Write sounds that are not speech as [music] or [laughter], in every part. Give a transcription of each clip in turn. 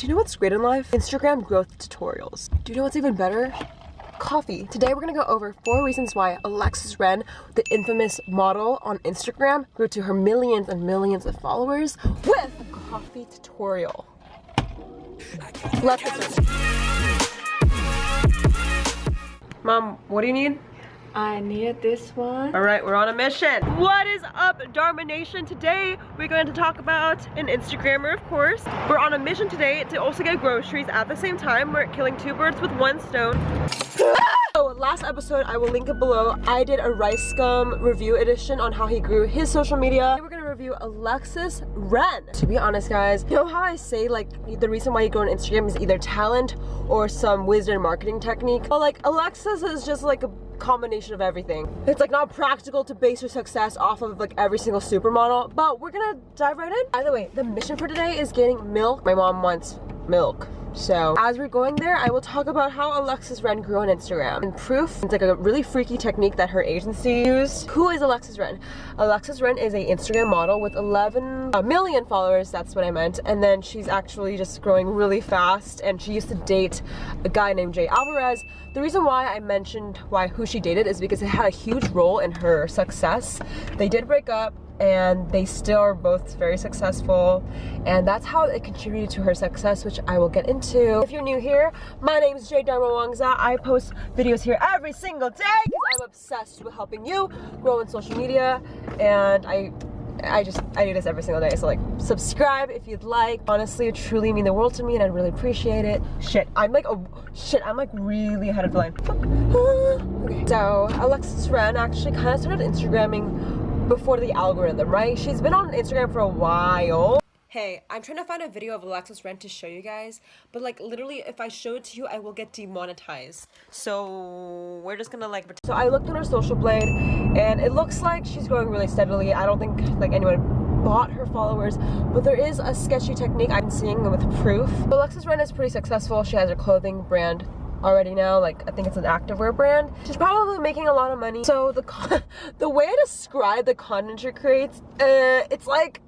Do you know what's great in life? Instagram growth tutorials. Do you know what's even better? Coffee. Today we're gonna go over four reasons why Alexis Ren, the infamous model on Instagram, grew to her millions and millions of followers with a coffee tutorial. Let's. Mom, what do you need? I need this one. All right, we're on a mission. What is up, Dharma Nation? Today, we're going to talk about an Instagrammer, of course. We're on a mission today to also get groceries at the same time. We're killing two birds with one stone. [laughs] So last episode, I will link it below. I did a Rice Gum review edition on how he grew his social media. Today We're gonna review Alexis Ren. To be honest, guys, you know how I say like the reason why you grow on Instagram is either talent or some wizard marketing technique? Well, like Alexis is just like a combination of everything. It's like not practical to base your success off of like every single supermodel, but we're gonna dive right in. By the way, the mission for today is getting milk. My mom wants milk. So as we're going there, I will talk about how Alexis Ren grew on Instagram. And proof, it's like a really freaky technique that her agency used. Who is Alexis Ren? Alexis Ren is a Instagram model with 11 million followers, that's what I meant. And then she's actually just growing really fast and she used to date a guy named Jay Alvarez. The reason why I mentioned why who she dated is because it had a huge role in her success. They did break up and they still are both very successful and that's how it contributed to her success which I will get into. If you're new here, my name is Jay Dharma Wongsa. I post videos here every single day because I'm obsessed with helping you grow in social media and I I just, I do this every single day. So like, subscribe if you'd like. Honestly, it truly mean the world to me and I'd really appreciate it. Shit, I'm like, oh, shit, I'm like really ahead of the line. Ah. okay. So, Alexis Ren actually kind of started Instagramming before the algorithm, right? She's been on Instagram for a while. Hey, I'm trying to find a video of Alexis Ren to show you guys, but like literally if I show it to you, I will get demonetized. So we're just gonna like So I looked on her social blade and it looks like she's growing really steadily. I don't think like anyone bought her followers, but there is a sketchy technique I'm seeing with proof. Alexis Ren is pretty successful. She has her clothing brand already now like I think it's an activewear brand. She's probably making a lot of money. So the [laughs] the way I describe the content she creates uh, it's like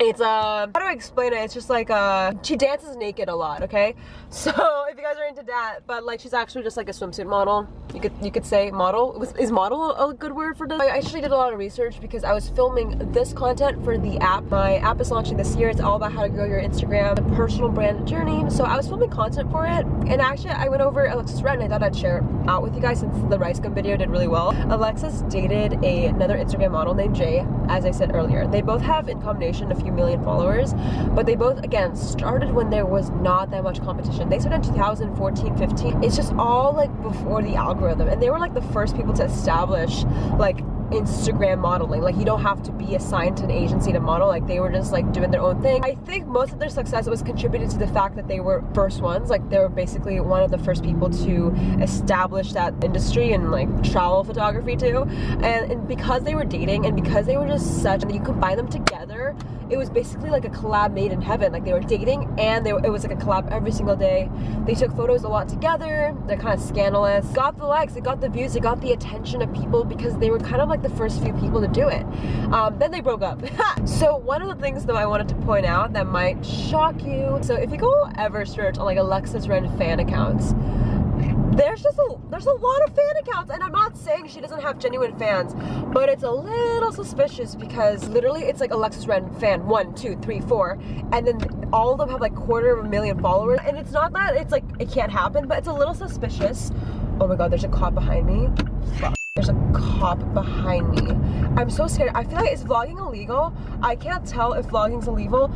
it's uh how do I explain it? It's just like uh she dances naked a lot okay? [laughs] So if you guys are into that but like she's actually just like a swimsuit model. You could you could say model. Is model a good word for this? I actually did a lot of research because I was filming this content for the app. My app is launching this year. It's all about how to grow your Instagram personal brand journey. So I was filming content for it and actually I went over Alexis Ren I thought I'd share it out with you guys since the Rice Gum video did really well. Alexis dated a, another Instagram model named Jay as I said earlier. They both have in combination a few million followers but they both again started when there was not that much competition they started in 2014 15 it's just all like before the algorithm and they were like the first people to establish like Instagram modeling. Like you don't have to be assigned to an agency to model. Like they were just like doing their own thing. I think most of their success was contributed to the fact that they were first ones. Like they were basically one of the first people to establish that industry and like travel photography too. And, and because they were dating and because they were just such, you combine them together, it was basically like a collab made in heaven. Like they were dating and they, it was like a collab every single day. They took photos a lot together. They're kind of scandalous. Got the likes, they got the views, they got the attention of people because they were kind of like the first few people to do it. Um, then they broke up. [laughs] so one of the things though I wanted to point out that might shock you. So if you go ever search on like Alexis Ren fan accounts, there's just a there's a lot of fan accounts and I'm not saying she doesn't have genuine fans but it's a little suspicious because literally it's like Alexis Ren fan one two three four and then all of them have like quarter of a million followers and it's not that it's like it can't happen but it's a little suspicious. Oh my god there's a cop behind me. There's a cop behind me. I'm so scared. I feel like is vlogging illegal? I can't tell if vlogging's illegal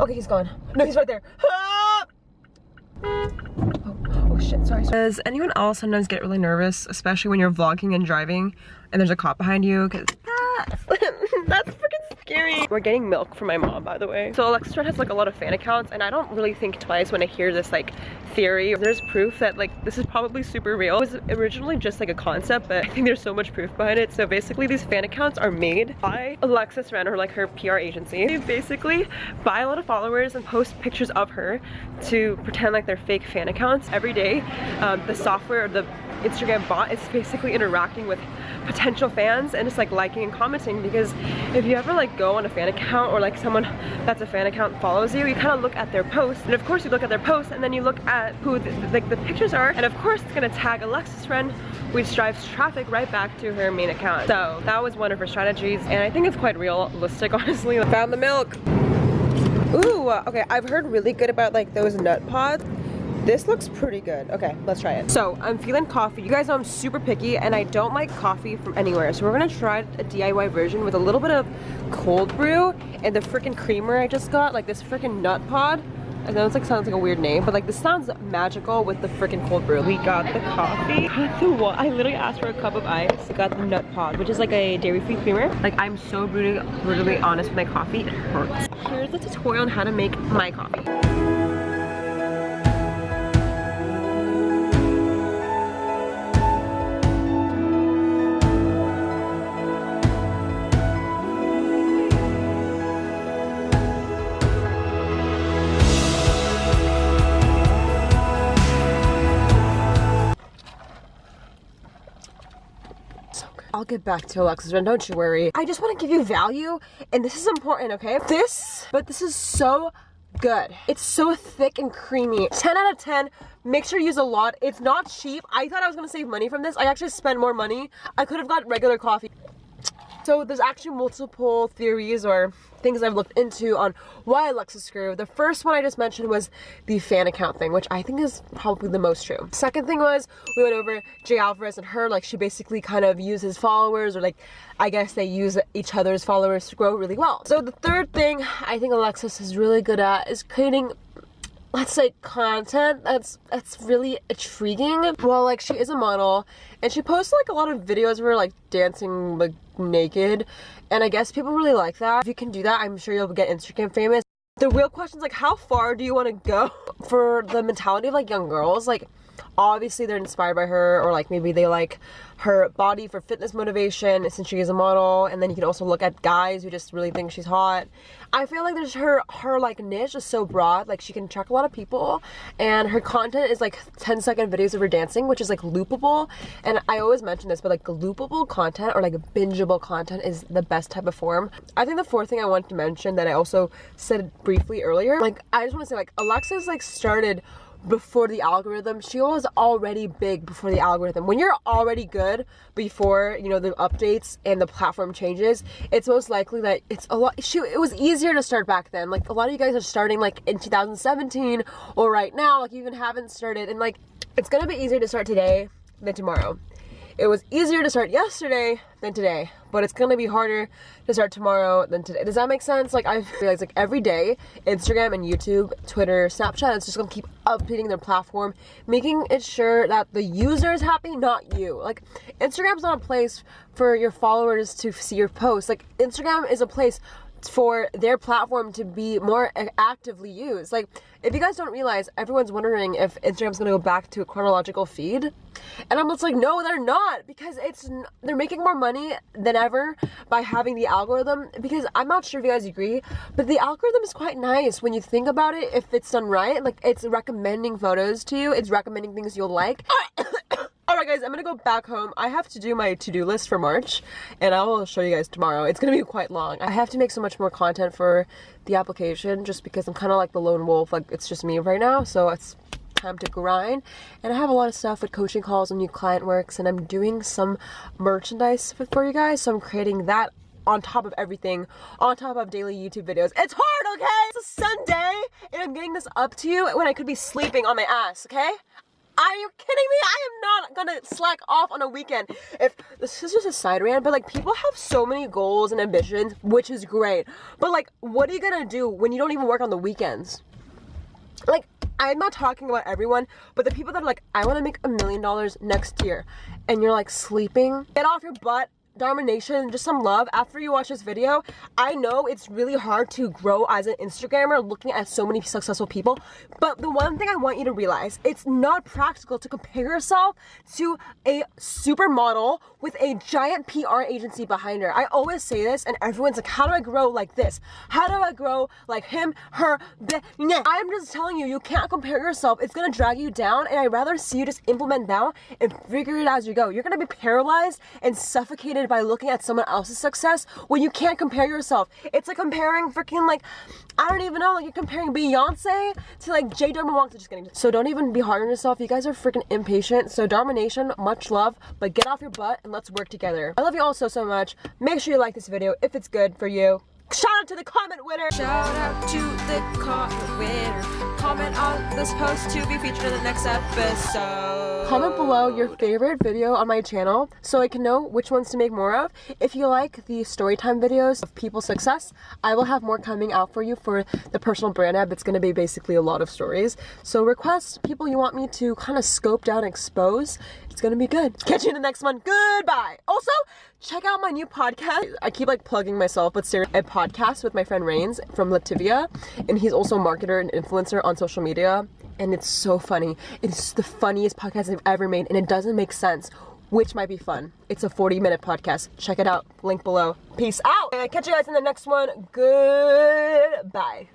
Okay, he's gone. No, he's right there. Ah! [gasps] Oh, oh shit, sorry, sorry. Does anyone else sometimes get really nervous, especially when you're vlogging and driving and there's a cop behind you? Cause [laughs] that's, that's freaking scary. We're getting milk from my mom, by the way. So Alexis Ren has like a lot of fan accounts and I don't really think twice when I hear this like theory. There's proof that like this is probably super real. It was originally just like a concept, but [laughs] I think there's so much proof behind it. So basically these fan accounts are made by Alexis Ren or like her PR agency. They basically buy a lot of followers and post pictures of her to pretend like they're fake fan accounts every day. Um, the software, the Instagram bot. is basically interacting with potential fans and just like liking and commenting because if you ever like go on a fan account or like someone that's a fan account follows you, you kind of look at their posts and of course you look at their posts and then you look at who the, like the pictures are and of course it's gonna tag Alexis Ren which drives traffic right back to her main account. So that was one of her strategies and I think it's quite realistic [laughs] honestly. Found the milk. Ooh, okay, I've heard really good about like those Nutpods. This looks pretty good. Okay, let's try it. So I'm feeling coffee. You guys know I'm super picky and I don't like coffee from anywhere. So we're gonna try a DIY version with a little bit of cold brew and the freaking creamer I just got, like this freaking Nutpod. I know it's like sounds like a weird name, but like this sounds magical with the freaking cold brew. We got the coffee. [laughs] The? I literally asked for a cup of ice. Got the Nutpod, which is like a dairy-free creamer. Like I'm so brutally, brutally honest with my coffee. It hurts. Here's the tutorial on how to make my coffee. I'll get back to Alexis Ren, don't you worry. I just want to give you value, and this is important, okay? This, but this is so good. It's so thick and creamy. 10 out of 10. Make sure you use a lot. It's not cheap. I thought I was gonna save money from this. I actually spent more money. I could have got regular coffee. So there's actually multiple theories or things I've looked into on why Alexis grew. The first one I just mentioned was the fan account thing, which I think is probably the most true. Second thing was we went over Jay Alvarez and her, like she basically kind of uses followers or like I guess they use each other's followers to grow really well. So the third thing I think Alexis is really good at is creating let's say content that's that's really intriguing well like she is a model and she posts like a lot of videos of her like dancing like naked. And i guess people really like that. If you can do that i'm sure you'll get instagram famous. The real question is like how far do you want to go [laughs] for the mentality of like young girls? Like obviously they're inspired by her or like maybe they like her body for fitness motivation since she is a model. And then you can also look at guys who just really think she's hot. I feel like there's her her like niche is so broad like she can attract a lot of people. And her content is like 10 second videos of her dancing which is like loopable. And i always mention this but like loopable content or like bingeable content is the best type of form. I think the fourth thing i wanted to mention that i also said briefly earlier like i just want to say like alexa's like started before the algorithm. She was already big before the algorithm. When you're already good before you know the updates and the platform changes it's most likely that it's a lot she it was easier to start back then. Like a lot of you guys are starting like in 2017 or right now like you even haven't started. And like it's gonna be easier to start today than tomorrow it was easier to start yesterday than today, but it's gonna be harder to start tomorrow than today. Does that make sense? Like I realize like every day, Instagram and YouTube, Twitter, Snapchat, it's just gonna keep updating their platform, making it sure that the user is happy, not you. Like Instagram's not a place for your followers to see your posts. Like Instagram is a place for their platform to be more actively used. Like, if you guys don't realize, everyone's wondering if Instagram's gonna go back to a chronological feed. And I'm just like, no, they're not, because it's they're making more money than ever by having the algorithm. Because I'm not sure if you guys agree, but the algorithm is quite nice when you think about it. If it's done right, like it's recommending photos to you, it's recommending things you'll like. [coughs] [coughs] [coughs] Alright guys, I'm gonna go back home. I have to do my to-do list for March and I will show you guys tomorrow. It's gonna be quite long. I have to make so much more content for the application just because I'm kind of like the lone wolf. Like it's just me right now. So it's time to grind and I have a lot of stuff with coaching calls and new client works and I'm doing some merchandise for you guys. So I'm creating that on top of everything, on top of daily YouTube videos. It's hard, okay? It's a Sunday, and I'm getting this up to you when I could be sleeping on my ass, okay? Are you kidding me? I am gonna slack off on a weekend. If this is just a side rant, but like people have so many goals and ambitions, which is great. But like, what are you gonna do when you don't even work on the weekends? Like, I'm not talking about everyone, but the people that are like, I wanna make a million dollars next year, and you're like sleeping, get off your butt Dharma Nation just some love after you watch this video. I know it's really hard to grow as an Instagrammer looking at so many successful people, but the one thing I want you to realize, it's not practical to compare yourself to a supermodel with a giant PR agency behind her. I always say this and everyone's like, how do I grow like this? How do I grow like him, her. I'm just telling you, you can't compare yourself. It's gonna drag you down and I'd rather see you just implement now and figure it out as you go. You're gonna be paralyzed and suffocated by looking at someone else's success when you can't compare yourself. It's like comparing freaking like, I don't even know, like you're comparing Beyonce to like J Dharma Wongsa. Just kidding. So don't even be hard on yourself. You guys are freaking impatient. So Dharma Nation, much love, but get off your butt and let's work together. I love you all so, so much. Make sure you like this video if it's good for you. Shout out to the comment winner. Shout out to the comment winner. Comment on this post to be featured in the next episode. Comment below your favorite video on my channel so I can know which ones to make more of. If you like the storytime videos of people's success, I will have more coming out for you for the personal brand app. It's going to be basically a lot of stories. So request people you want me to kind of scope down expose. It's going to be good. Catch you in the next one. Goodbye. Also, check out my new podcast. I keep like plugging myself, but seriously, a podcast with my friend Rains from Latvia, and he's also a marketer and influencer on social media, and it's so funny. It's the funniest podcast I've ever made, and it doesn't make sense. Which might be fun. It's a 40 minute podcast. Check it out. Link below. Peace out. And catch you guys in the next one. Goodbye.